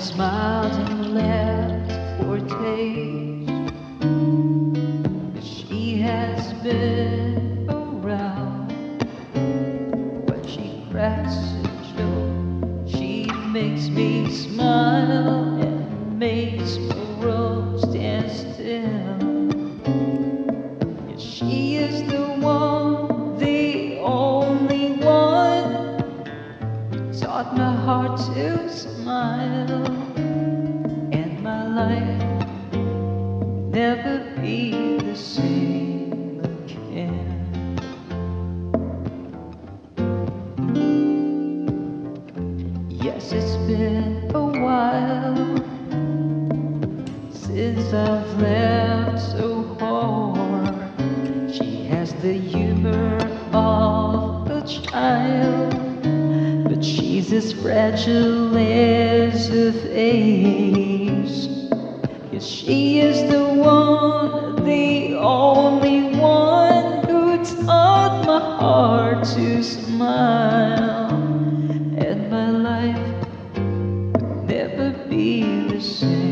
smiled and laughed for. But she has been around when she cracks a joke. She makes me smile and makes my to smile and my life never be the same again. Yes, it's been a while since I've laughed so she's as fragile as a vase. Yes, she is the one, the only one who taught my heart to smile, and my life would never be the same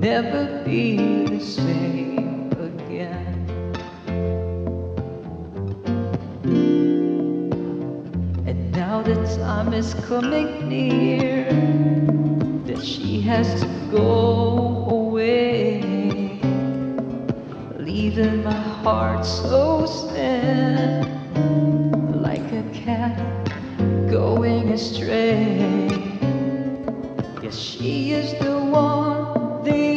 never be the same again. And now the time is coming near that she has to go away leaving my heart so sad, like a cat going astray. Yes, she is the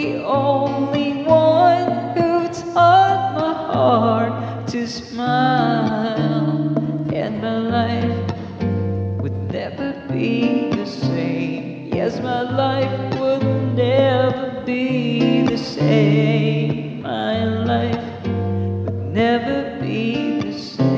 the only one who taught my heart to smile, and my life would never be the same. Yes, my life would never be the same. My life would never be the same